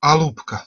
Алупка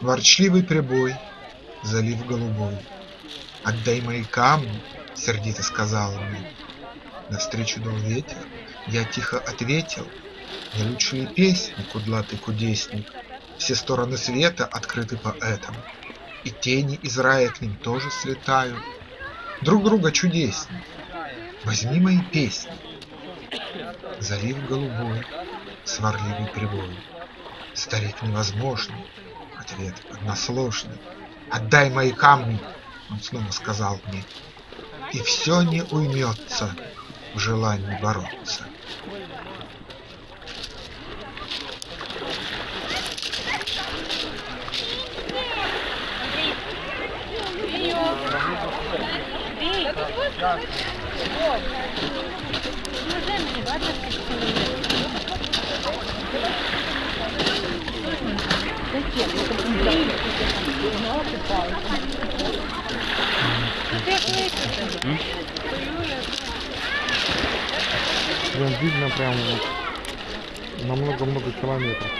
Ворчливый прибой, залив голубой, Отдай мои камни, сердито сказала мне. Навстречу дул ветер, я тихо ответил: Не лучшие песни, кудлатый кудесник, Все стороны света открыты поэтам, И тени из рая к ним тоже слетают. Друг друга чудесней, возьми мои песни. Залив голубой, сварливый прибой, Старик невозможный, ответ односложный. Отдай мои камни, он снова сказал мне, И все не уймется в желании бороться. Прям видно прям вот на много-много километров.